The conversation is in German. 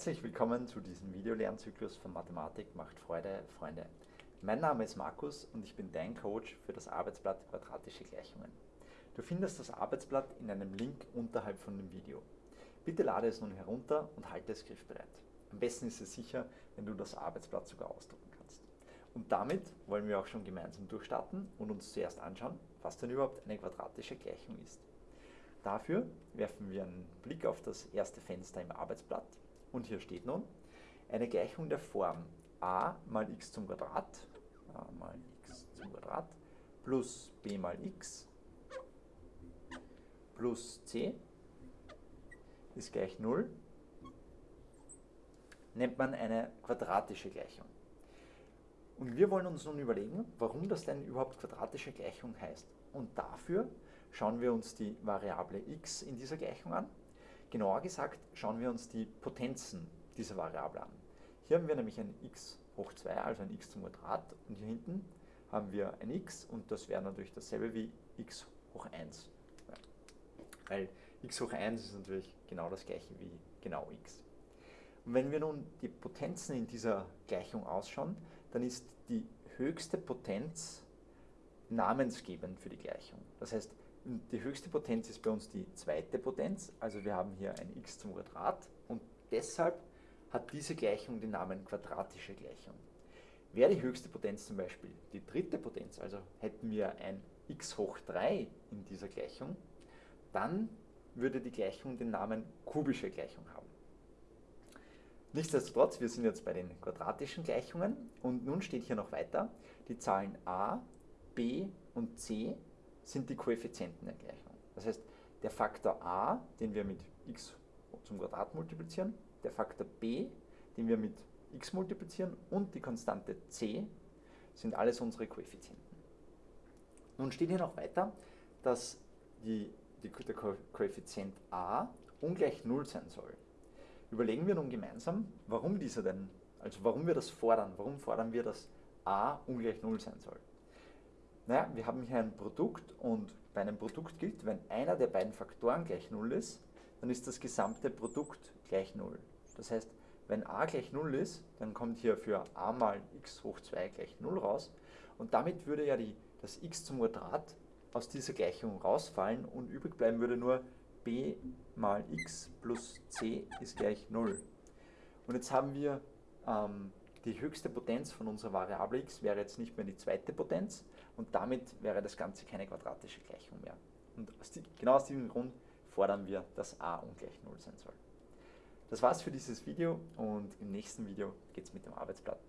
Herzlich willkommen zu diesem Videolernzyklus von Mathematik macht Freude, Freunde. Mein Name ist Markus und ich bin dein Coach für das Arbeitsblatt Quadratische Gleichungen. Du findest das Arbeitsblatt in einem Link unterhalb von dem Video. Bitte lade es nun herunter und halte es griffbereit. Am besten ist es sicher, wenn du das Arbeitsblatt sogar ausdrucken kannst. Und damit wollen wir auch schon gemeinsam durchstarten und uns zuerst anschauen, was denn überhaupt eine quadratische Gleichung ist. Dafür werfen wir einen Blick auf das erste Fenster im Arbeitsblatt und hier steht nun eine Gleichung der Form a mal x zum Quadrat, a mal x zum Quadrat plus b mal x plus c ist gleich 0, nennt man eine quadratische Gleichung. Und wir wollen uns nun überlegen, warum das denn überhaupt quadratische Gleichung heißt. Und dafür schauen wir uns die Variable x in dieser Gleichung an. Genauer gesagt schauen wir uns die Potenzen dieser Variable an. Hier haben wir nämlich ein x hoch 2, also ein x zum Quadrat, und hier hinten haben wir ein x und das wäre natürlich dasselbe wie x hoch 1. Weil x hoch 1 ist natürlich genau das gleiche wie genau x. Und wenn wir nun die Potenzen in dieser Gleichung ausschauen, dann ist die höchste Potenz namensgebend für die Gleichung. Das heißt, die höchste Potenz ist bei uns die zweite Potenz, also wir haben hier ein x zum Quadrat und deshalb hat diese Gleichung den Namen quadratische Gleichung. Wäre die höchste Potenz zum Beispiel die dritte Potenz, also hätten wir ein x hoch 3 in dieser Gleichung, dann würde die Gleichung den Namen kubische Gleichung haben. Nichtsdestotrotz, wir sind jetzt bei den quadratischen Gleichungen und nun steht hier noch weiter, die Zahlen a, b und c sind die Koeffizienten der Gleichung. Das heißt, der Faktor a, den wir mit x zum Quadrat multiplizieren, der Faktor b, den wir mit x multiplizieren und die Konstante c sind alles unsere Koeffizienten. Nun steht hier noch weiter, dass die, die, der Koeffizient a ungleich 0 sein soll. Überlegen wir nun gemeinsam, warum dieser denn, also warum wir das fordern, warum fordern wir, dass a ungleich 0 sein soll. Naja, wir haben hier ein Produkt und bei einem Produkt gilt, wenn einer der beiden Faktoren gleich 0 ist, dann ist das gesamte Produkt gleich 0. Das heißt, wenn a gleich 0 ist, dann kommt hier für a mal x hoch 2 gleich 0 raus und damit würde ja die, das x zum Quadrat aus dieser Gleichung rausfallen und übrig bleiben würde nur b mal x plus c ist gleich 0. Und jetzt haben wir ähm, die höchste Potenz von unserer Variable x wäre jetzt nicht mehr die zweite Potenz und damit wäre das Ganze keine quadratische Gleichung mehr. Und aus die, genau aus diesem Grund fordern wir, dass a ungleich 0 sein soll. Das war's für dieses Video und im nächsten Video geht es mit dem Arbeitsblatt